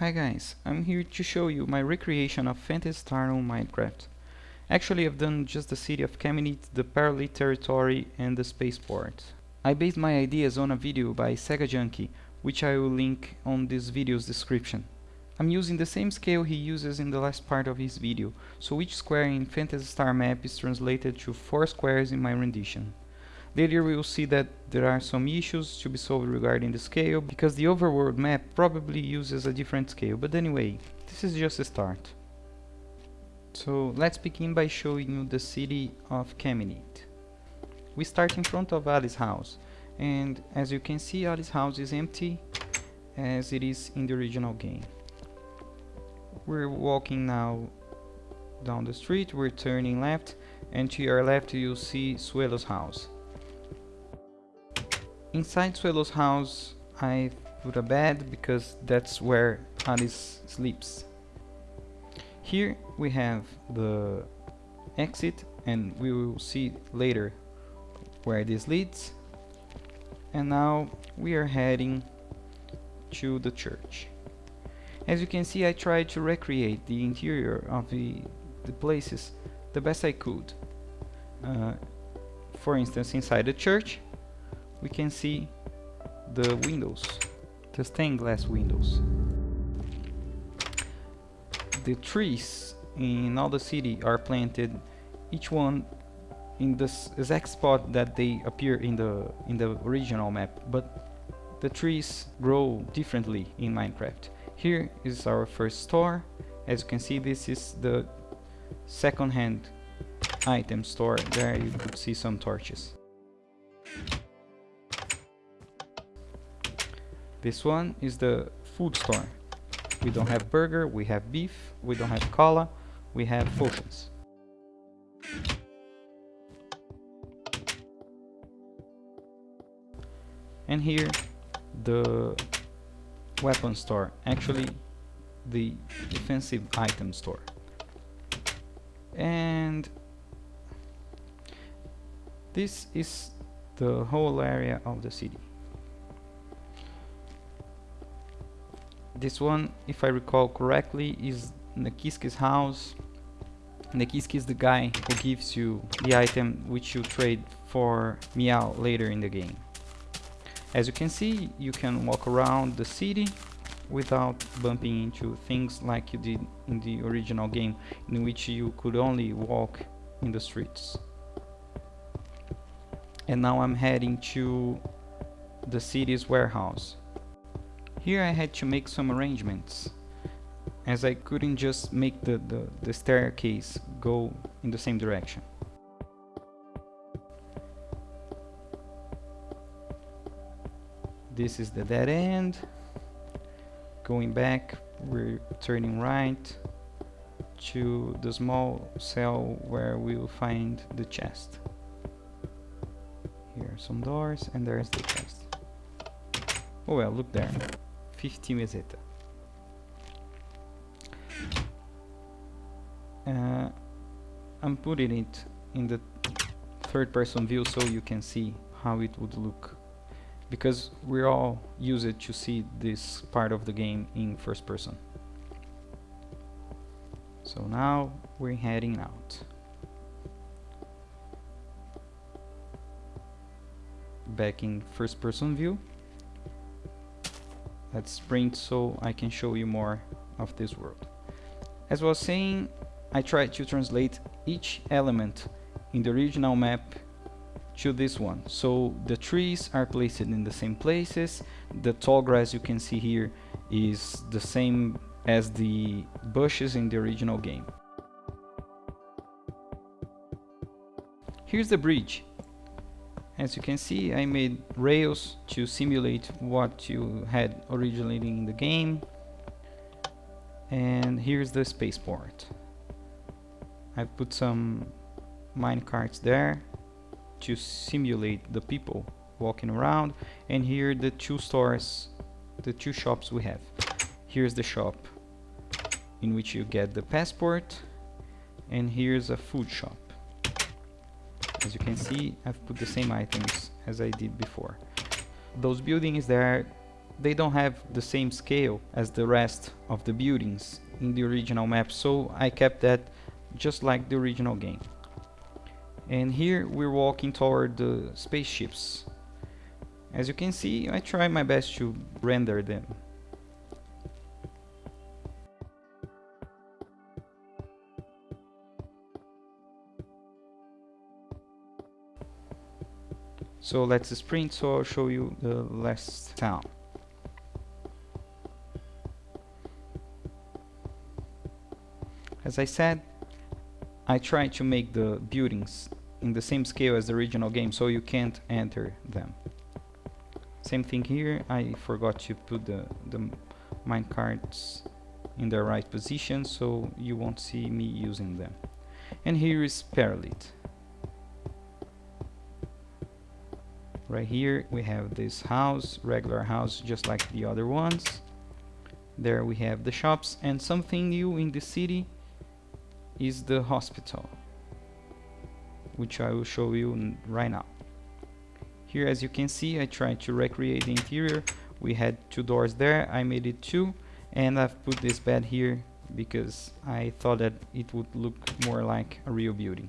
Hi guys, I'm here to show you my recreation of Phantasy Star on Minecraft. Actually I've done just the city of Camineet, the Parolit territory and the spaceport. I based my ideas on a video by Sega Junkie, which I will link on this video's description. I'm using the same scale he uses in the last part of his video, so each square in Phantasy Star map is translated to 4 squares in my rendition. Later we will see that there are some issues to be solved regarding the scale, because the overworld map probably uses a different scale, but anyway, this is just a start. So let's begin by showing you the city of Camineet. We start in front of Alice's house, and as you can see Alice's house is empty, as it is in the original game. We're walking now down the street, we're turning left, and to your left you'll see Suelo's house. Inside Suelo's house I put a bed because that's where Alice sleeps. Here we have the exit and we will see later where this leads. And now we are heading to the church. As you can see I tried to recreate the interior of the, the places the best I could. Uh, for instance inside the church we can see the windows, the stained glass windows. The trees in all the city are planted, each one in the exact spot that they appear in the in the original map, but the trees grow differently in Minecraft. Here is our first store. As you can see, this is the second-hand item store. There you could see some torches. This one is the food store. We don't have burger, we have beef, we don't have cola, we have potions. And here the weapon store, actually the defensive item store. And this is the whole area of the city. This one, if I recall correctly, is Nekise's house. Nakiski is the guy who gives you the item which you trade for Myau later in the game. As you can see, you can walk around the city without bumping into things like you did in the original game in which you could only walk in the streets. And now I'm heading to the city's warehouse. Here I had to make some arrangements as I couldn't just make the, the, the staircase go in the same direction. This is the dead end. Going back, we're turning right to the small cell where we will find the chest. Here are some doors and there's the chest. Oh well, look there. 50 meseta. Uh, I'm putting it in the third person view so you can see how it would look because we're all used to see this part of the game in first person. So now we're heading out. Back in first person view let's sprint so I can show you more of this world. As I was saying, I tried to translate each element in the original map to this one. So the trees are placed in the same places, the tall grass you can see here is the same as the bushes in the original game. Here's the bridge. As you can see, I made rails to simulate what you had originally in the game. And here's the spaceport. I've put some minecarts there to simulate the people walking around. And here the two stores, the two shops we have. Here's the shop in which you get the passport and here's a food shop as you can see I've put the same items as I did before. Those buildings there they don't have the same scale as the rest of the buildings in the original map so I kept that just like the original game. And here we're walking toward the spaceships. As you can see I try my best to render them So let's sprint so I'll show you the last town. As I said, I tried to make the buildings in the same scale as the original game so you can't enter them. Same thing here, I forgot to put the, the minecarts in the right position so you won't see me using them. And here is Parolit. Right here we have this house regular house just like the other ones. There we have the shops and something new in the city is the hospital which I will show you right now. Here as you can see I tried to recreate the interior. We had two doors there I made it two and I've put this bed here because I thought that it would look more like a real building.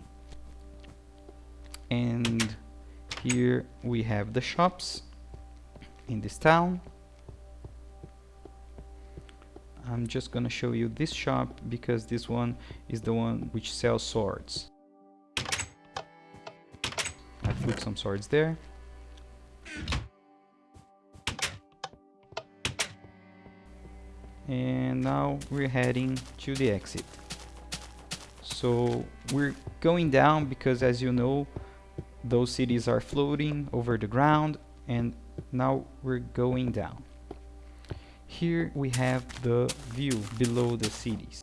And here we have the shops in this town. I'm just gonna show you this shop because this one is the one which sells swords. I put some swords there. And now we're heading to the exit. So we're going down because as you know those cities are floating over the ground and now we're going down. Here we have the view below the cities.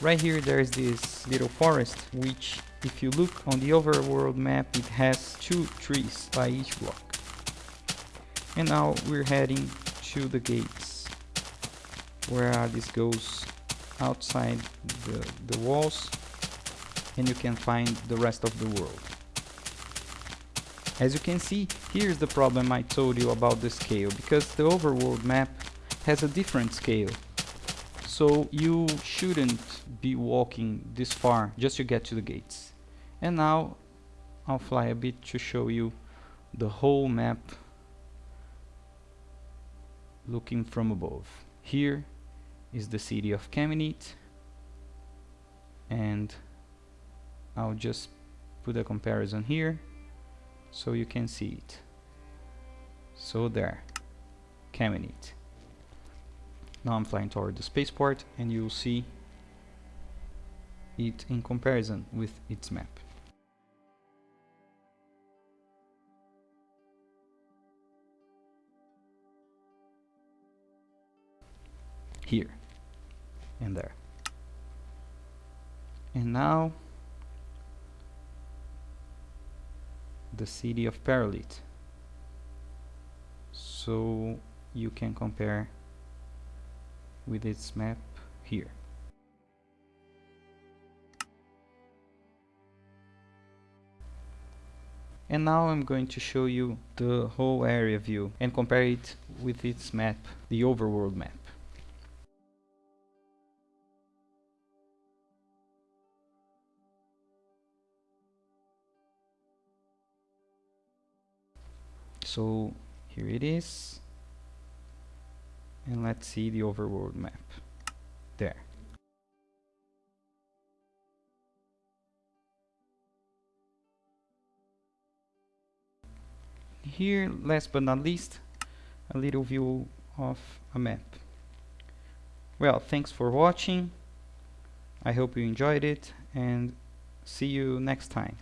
Right here there's this little forest which if you look on the overworld map it has two trees by each block and now we're heading to the gates where this goes outside the, the walls and you can find the rest of the world. As you can see here's the problem I told you about the scale because the overworld map has a different scale. So you shouldn't be walking this far just to get to the gates. And now I'll fly a bit to show you the whole map looking from above. Here is the city of Camineet and I'll just put a comparison here so you can see it. So there, Camineet. Now I'm flying toward the spaceport and you'll see it in comparison with its map. Here. And there. And now the city of Parolit. So you can compare with its map here. And now I'm going to show you the whole area view and compare it with its map, the overworld map. So here it is. And let's see the overworld map. There. Here last but not least a little view of a map. Well thanks for watching. I hope you enjoyed it and see you next time